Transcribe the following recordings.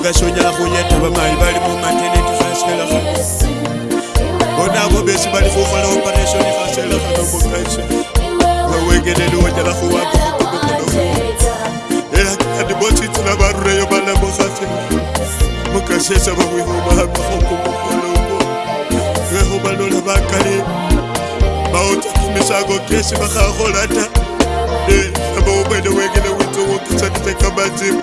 ukashonyela kunyeda vamai vali mumateneti fasela bonavo besi vali kufala operation fasela anokokaisa wawengeleli wonyela kuwaka andibotsitsila varureyo valabokase mukasesa vawihomaakokomokolobo wehomalola vakali bawotsakumisako kesi vakakolata ambo umwene wengele witsowokisanisekamazima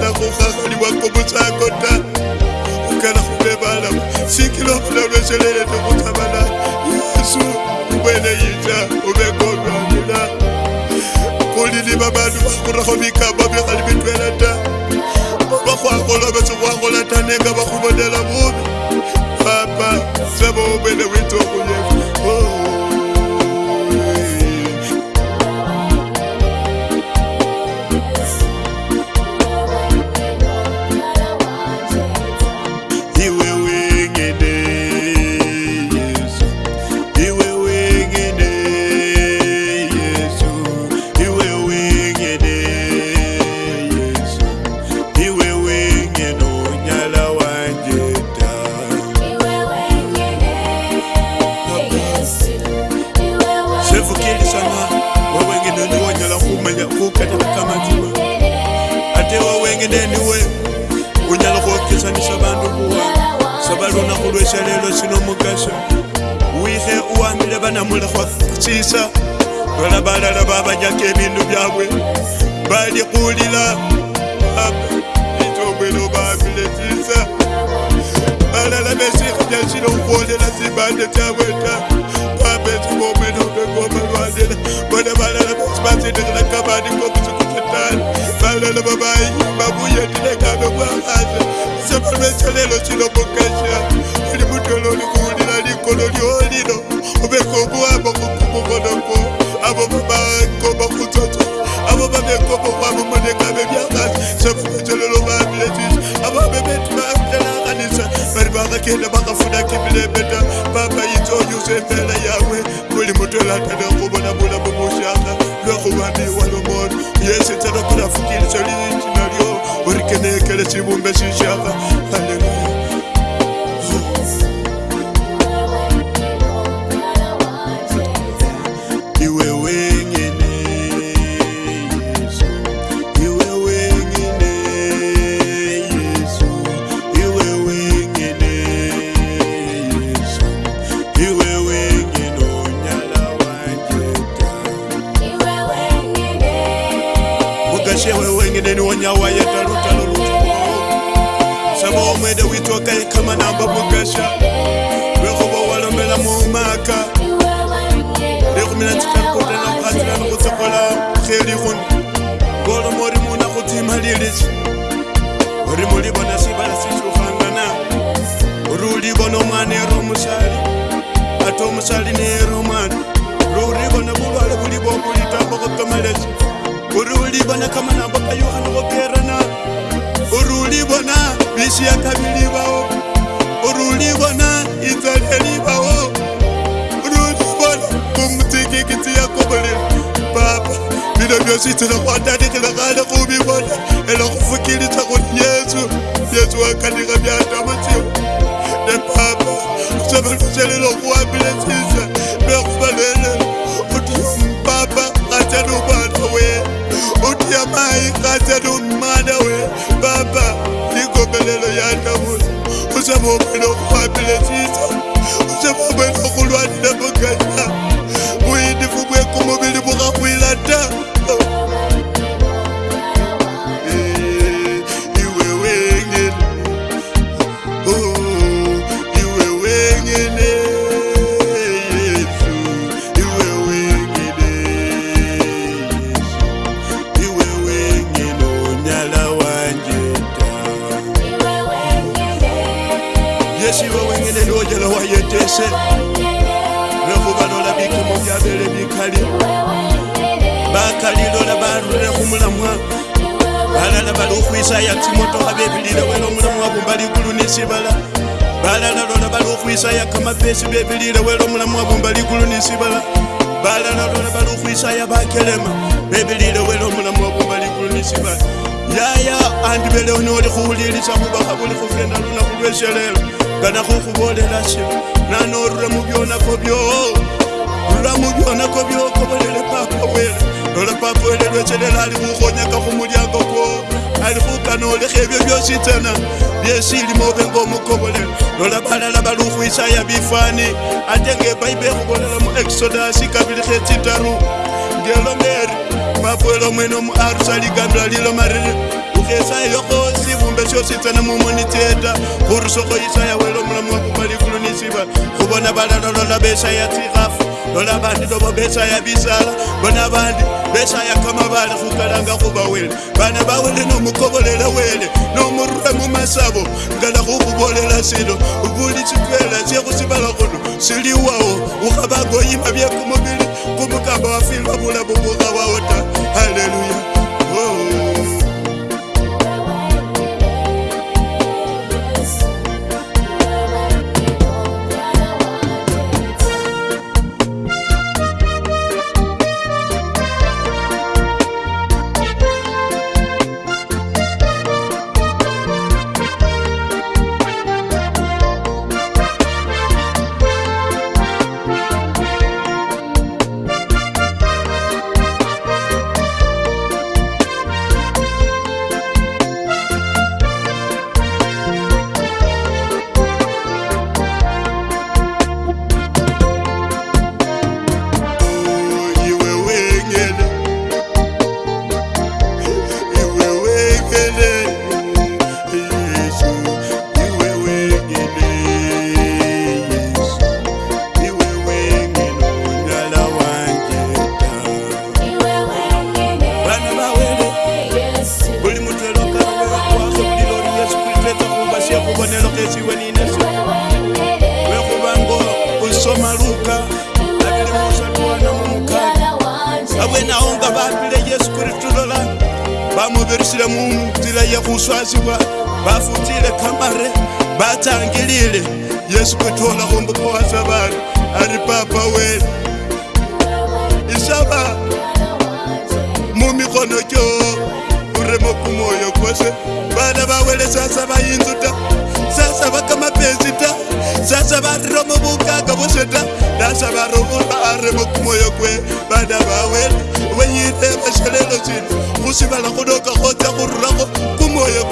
kana kukhakhulibwa kubutsakota ukana kulebala sikilo kulalweselele tokutabala yesu ubwene yita ubekolwamula kulili babantu bakhuraho bikaba bikhali bitwela ta bakhwakhola betse khwakhola ta nenga bakhubonela bubi papa saba ubwene witokuyeba chikolo cha lelo chino mugasha wihe uwamile vana mulekhwachisa vala balala vavanyaka ebindu vyabwe valikulila itobwelo vamile chisa balala vesikhuja chino khuolela chibande chabwe ta vapetimobwelo vegoma lwalela vona balala vesi vatsindikhila kabandi kobuta motane balelo babai babuye ndinekano bwamaze sepalweselelo silobokasha uli mutolo likuwulila likolo lyolilo ubeka obuwamba kukubukonoko abo babakoba kutsotso abo babekoko kwabo monekabe byakazi sepalweselelo baabile sisi ababebetu baabitelakanisa bali bakagenda bakafunaka emirembeta baba yinza oyusa embeera yawe buli mutolataneo chibumbe chichava haleluya wewengeneni wonyawayetalo mulava omwede witoka ikama namba bugasha lwekhuba walomela mumaka lekhumila nchikakuda nokhatila nikhutsokola kheli khuni kolomo ori muna khutima lilisi ori mulibona sibala sisukhangana ori ulibona omwana ero omusali ata omusali neero omwana ori ulibona bulwale buliba obulitamba khukamalesi ori ulibona kamanambo kayukha nikhukerana ori ulibona mishi yakabilivawo ruliwona idzaleliwawo ruliwona umtikikiti yakobole papa bino vyositilakwandanikilakale kuviwona ela kufukilisa kuli yesu yesu wakanika vyatamatiwo ne papa savaluselelo kuwambile sisa J'aime au puis les titres byebilire wera omulamu abumba likulu nisibala balala lona bali bakelema bebirire wele omulamu abumba ligulu nisibala yaya andibeleho noli khuwulirisa khubakha buli khugenda lunaku lwesherelo gana khukhubolela shino nanorura mubyonako byo rura mubyonako byokobolele papa wele lola papa wele lwechelela ali khukhonyaka khumulyango kwo ali kukanoleka ebyo byositana byesilimu obe ngaomukobolero lola balala bali ukhwisaya bifani ate nge ebaibu ekhubolela mu exodasi kabili khetsitaru ngelomeri mabwela omwene omu arusa ligambila lilomarire ukhesayokho sibumbe syositsana mumonitieta khurusokho isaya wele omulamu wakhubaligulu nisiba khubona balala lola besaya tsikhafu lona vandu novo besa ya visala vona vandu besa ya kama vale kukalanga kuva wele vana vawele nomukovolela wele nomurure mumasavo ngala kukuvolela silo vuli chikwela chekusivala kuno siliwawo ukavagoyima vyekumuvili kumukamba wafilwa vula vuvuka wawo ta haleluya vawe na unga vapile yesu kuritulola vamuvirisile munzila yakuswasiwa vafutile kamare vatangilile yesu kutola umbukowasa vanu ari papa wenu isava mumikono kyo uremo kumoyo kose vana vawele sasa vayinzu ta zvavaka mapezita zasa varoma vukaka vosveta nasa varomoa ari mukumoyo kwe vana vawena venyire vashelelo zvinhu kusivala kudoka kodza kururako kumoyo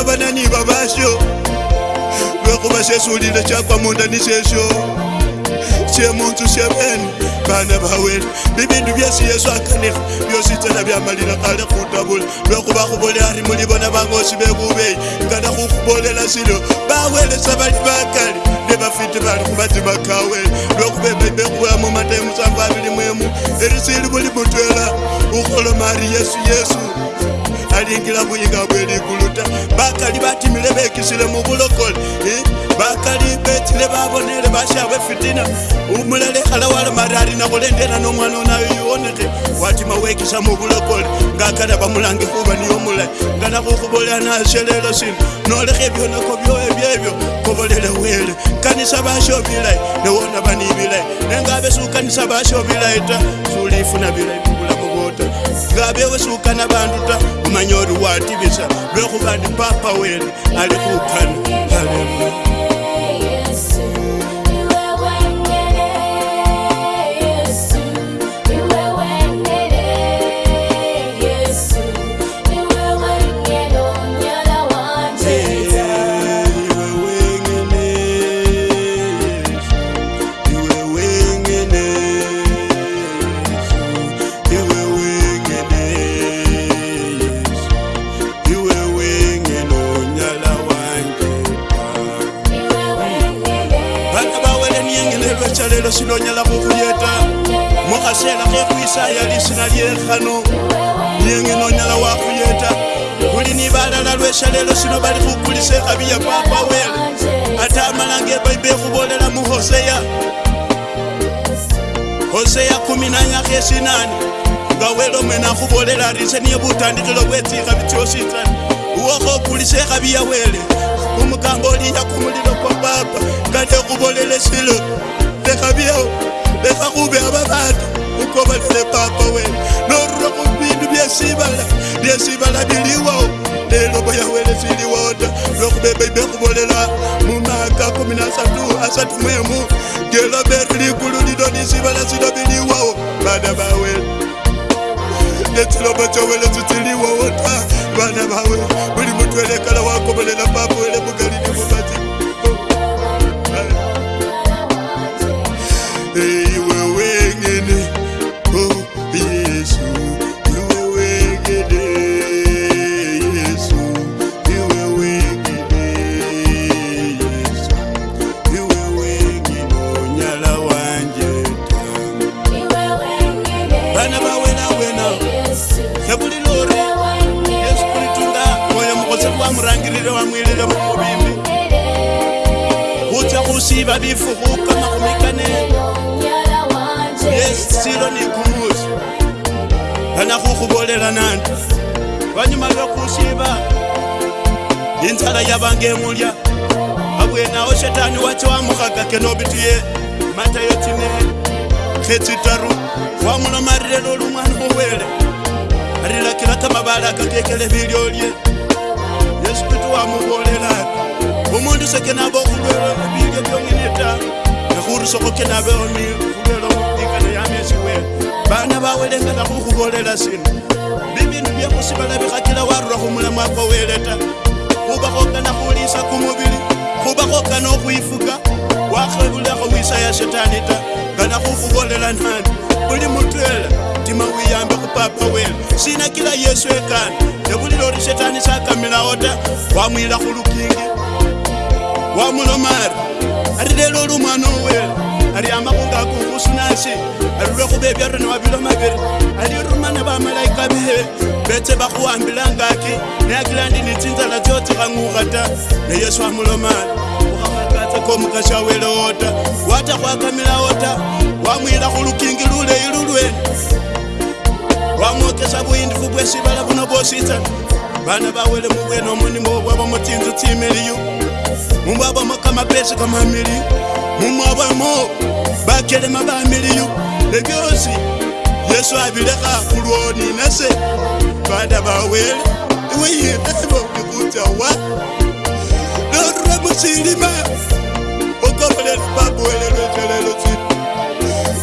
vavanani vavaxo vekuva xesulile xakwa munda ni xexo xemuntsu xeven vana va wena vivindu vyesi yesu akanika vyo switsela vya malila kale kutavula vekuva kuvole ari muli vona vangoxi vekuveyi ngana kukuvolela swilo vawelesa vali vakale ni vafiti vali kuvatima ka wena lokuvevebekuya mu matai musangu avili mwemu irisili vuli mutwela ukolomari yesu yesu balingira buyinga bwelikuluta bakali batimile bekisile mu bulokole eh? bakali betile babonele bashabwe fitina umulale khala walamari alina khulendela nomwana onayo yiwoneke watima wekisa mu bulokole ngakala bamulange khuba niyo mulayi nganakhukhubola nasyelelo sina nolekha ebyonako byowe byebyo kobolele wele kanisa basho bilayi newona bani bilayi nengabe sukanisa basho bilayi ta sulifuna bilayi mubulamu moto ngabe wesuka nabantu ta umanyori wati bisa lwekuba ndipapa weli ali kuphana haleluya kino bali mukulise abiya papa wele ate amalanga ebayibuli ekuboolera mu hoseya hoseya 18 nga wele omwene akuboolera arise niye butandikilo bwetsiika bityositsana uwokho okulise ekhabiya wele umukamba ya kumuliro kwa papa kade ekuboolera esilo lekhabyawo lekha khubi aba bantu ukobalele papa wele norura khubindu lyesibala lyesibala biliwo lelo boyawele siliwoda lwekubebeibekubolela mumaka 13 gelobere likulu lino lisibala sino biliwo bana bawele lesilobo cowele sisiliwowota bana bawele buli mutwelekala wakobolela babwele vavifukukamakumikanelesilo nikuzi vanakukuvolela nandi vanyuma vyokusiva inzala yavangemulya avwenao shetani wachiwamukagake nobitiye matayo cine kecitaru wamulomarile lolumwana muwele arilakila kamavale akakekele vilyolye esikuti wamubolela umuntu seke nabo ubelwe mubike byongeneta nekhuri sokoke nabe oni ubelwe mubikana yamesiwe bana bawelengela khukhubolela sino bibindu byekhusibala bikhakila warura khumulamwako weleta khubakhokana khulisa kumubili khubakhokana okhwifuka wakhebulekho wisa ya shetani ta ngana khukhubolela nani uli mutwela mutima uyambe kupapa wena zvina kila yesu ekana nekulirori shetani chakamirawo ta wamwira kulukingi wamunomari rirero rumwanowera riamba kungakuvusunashe rure kuvevya rune mavilo maviri rirumana vamalaika vee vete vakuwambirangaki neakilandi nitinzala dzotikang'uka ta neyesu amulomari ukamakatsakomukashawereota watakwakamirawo ta wamwira kulukingi luleyi lulwene vamokesa vuyindifu bwesivala vuno vosita vana vawele muwena omunimo wavo mutinzu timiliyu muvava mokamapesi kamamiliyu mumwavamo vakelema vamiliyu evyosi yesu avileka kulwoni nase vana vawele iweyivevo ikutawa lorwe musilima okovolela babwele lwetelelo ti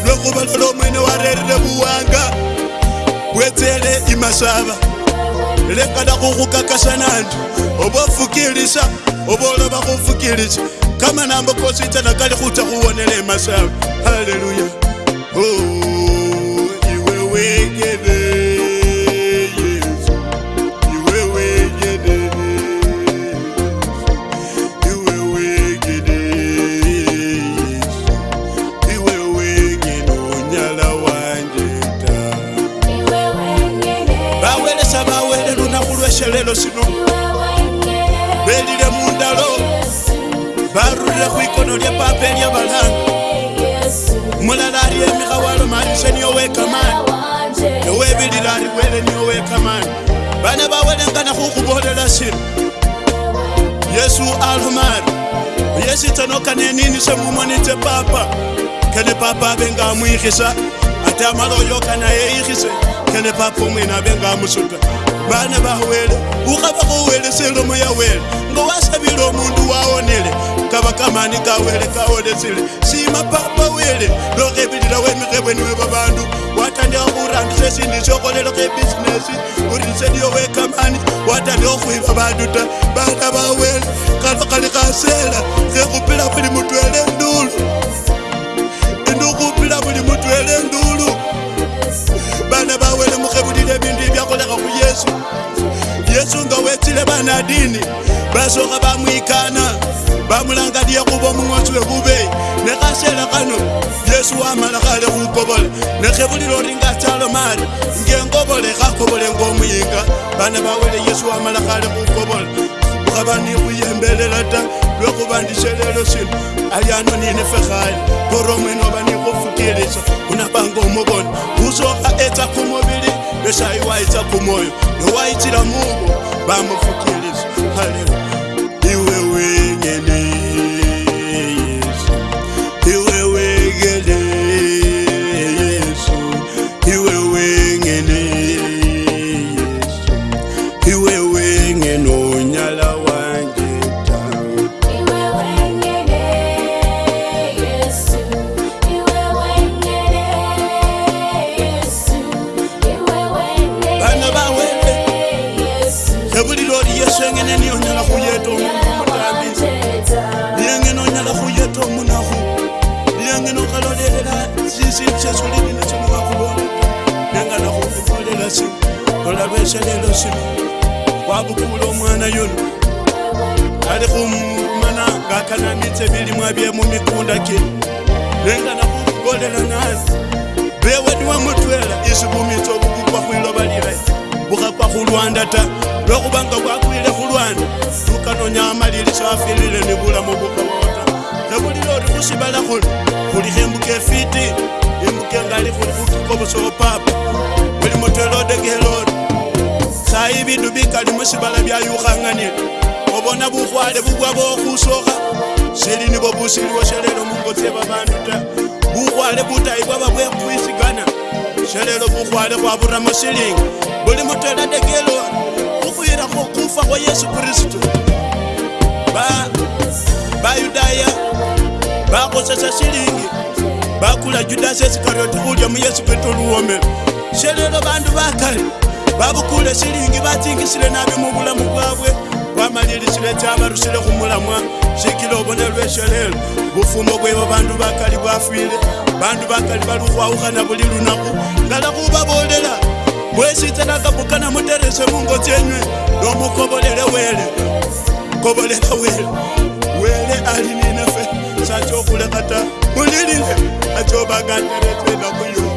lwekuvalola omwene warerile vuwanga wetsele imasava lekala kukukakasana antu obofukilisa obolova kufukilisa kama nambo kositana kali kuta kuwonele masava haleluya oh, iwe wegelee chiri yesu alumari yesu tanoka nenini semumwe netepapa kene papa avenge amuyikisa ati amaloyoka naye yikise kene papa umwene avenge amusuta bana bawele ukhaba kuwelesela omoya wele ngowasabile omundu waonele kaba kamani kawele kaonesile sima papa wele lokhebilila wemikhebweniwe babandu watandikha khurangisa esindu syokholela khebisinesi urinsediyo wekamani watandikha khwiba bandu ta bana bawele kalo kali khasela khekhupila buli mutwele ndulu indikhupila buli mutwele ndulu bana bawele mukhebe vile vindu vyakolaka ku yesu yesu nga wetsile vanadini vasoka vamwikana vamulangaliye kuva mung'wasi we vuve nekasela kano yesu wamala kale kukovola nekhivulilo ringa salomari ngengovole kakovole ngomuyinga vana vawele yesu wamala kale kukovola vakavani kuyembelela ta loko va ndixelelo swilo ayano nini fekhale koromweni wa va ni kufukeliso ku na vangomo vona kuso a etsa khumovili leswahi wa etsa khumoyo lowa yi tsila muko va mufukeliso haleluya iwe winyeneni shelelo shino wabukula omwana yuno kali khumumana ngakana mitse bilimwa bye mumikunda kino nenga nakukukolela nasi bewediwa mutwela isi bumitso bukukwa khwiloba lila bukhakwa khulwanda ta lwekhuba nga bwakwile khulwanda tukanonya amalili shafilile ni bulamu bukuwota nebulile ori khusibala khuli khulikho imbuka efiti imbuka engali khuli khutuko busopapa buli mutwela odekehela ori sayi e bindu bikali musibala byayukhanganile obona bukhwale bubwa bokhusokha sili nibo busiliwo shelelo mungo tse babandu ta bukhwale butayi bwaba bwe khwisigana shelelo bukhwale khwaburamo silingi buli mutela ndekelo khukhwilakho kufa kwa yesu kristu ba bayudaya bakhosesa silingi bakula judasi esikariotikhulya mu yesu kristu luwomelo shelelo bandu bakali vavukule xilingi va tingisile navi muvulamu kwavwe kwamalili xileta varuxile kumulamwa xikile vonelwexelelo vufumo kwevo vantu vakali vafile vantu vakali valikwauka na vulilu naku ngala ku vavolela wexitelaka bukana mutirise mungotsenywe lomu kovolele wele kovolela wele wele alininefe sa co kulekata mulilile a co vanga ndiretwelakuyoo